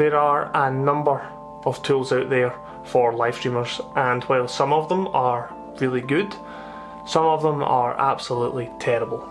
There are a number of tools out there for live streamers and while some of them are really good, some of them are absolutely terrible.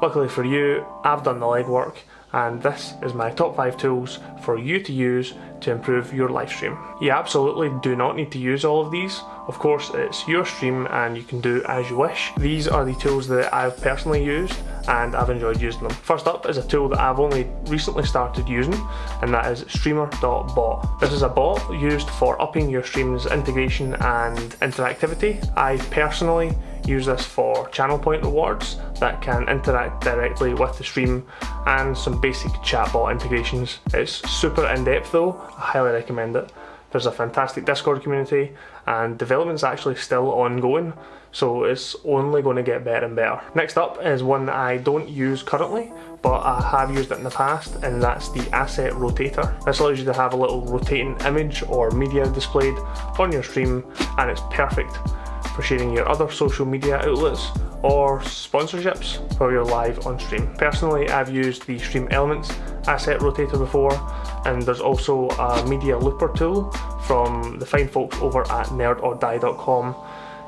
Luckily for you, I've done the legwork and this is my top 5 tools for you to use to improve your live stream. You absolutely do not need to use all of these, of course it's your stream and you can do as you wish. These are the tools that I've personally used and I've enjoyed using them. First up is a tool that I've only recently started using and that is Streamer.bot. This is a bot used for upping your stream's integration and interactivity. I personally use this for channel point rewards that can interact directly with the stream and some basic chatbot integrations. It's super in-depth though, I highly recommend it. There's a fantastic Discord community and development's actually still ongoing so it's only going to get better and better. Next up is one that I don't use currently but I have used it in the past and that's the asset rotator. This allows you to have a little rotating image or media displayed on your stream and it's perfect for sharing your other social media outlets or sponsorships for you're live on stream. Personally, I've used the Stream Elements asset rotator before and there's also a media looper tool from the fine folks over at nerdordie.com.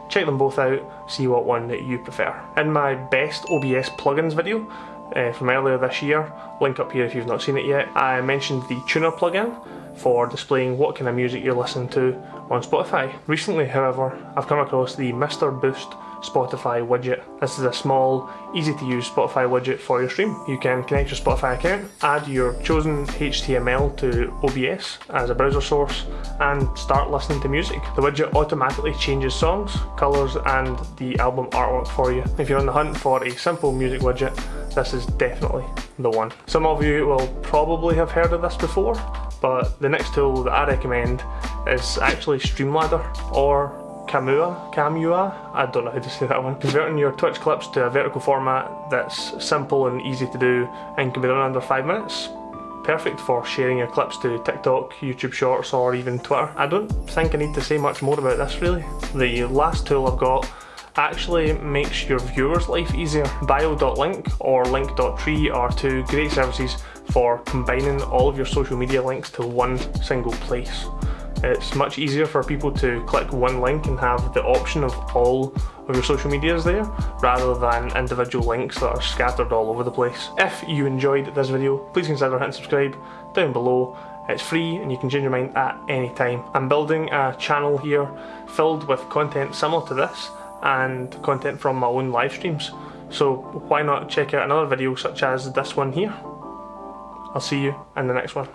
Check them both out, see what one that you prefer. In my best OBS plugins video, uh, from earlier this year, link up here if you've not seen it yet, I mentioned the Tuna plugin for displaying what kind of music you're listening to on Spotify. Recently, however, I've come across the Mr. Boost Spotify widget. This is a small, easy to use Spotify widget for your stream. You can connect your Spotify account, add your chosen HTML to OBS as a browser source, and start listening to music. The widget automatically changes songs, colours, and the album artwork for you. If you're on the hunt for a simple music widget, this is definitely the one. Some of you will probably have heard of this before, but the next tool that I recommend is actually Streamladder or Kamua, Kamua, I don't know how to say that one. Converting your Twitch clips to a vertical format that's simple and easy to do and can be done under 5 minutes. Perfect for sharing your clips to TikTok, YouTube Shorts or even Twitter. I don't think I need to say much more about this really. The last tool I've got actually makes your viewer's life easier. Bio.link or link.tree are two great services for combining all of your social media links to one single place. It's much easier for people to click one link and have the option of all of your social medias there rather than individual links that are scattered all over the place. If you enjoyed this video, please consider hitting subscribe down below. It's free and you can change your mind at any time. I'm building a channel here filled with content similar to this and content from my own live streams. So why not check out another video such as this one here. I'll see you in the next one.